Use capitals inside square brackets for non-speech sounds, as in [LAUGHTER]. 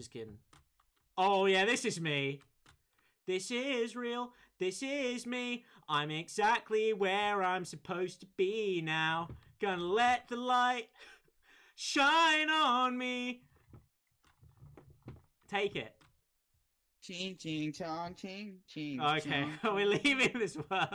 Just kidding. Oh yeah, this is me. This is real. This is me. I'm exactly where I'm supposed to be now. Gonna let the light shine on me. Take it. Ching ching chong ching ching. Okay, [LAUGHS] we're leaving this world.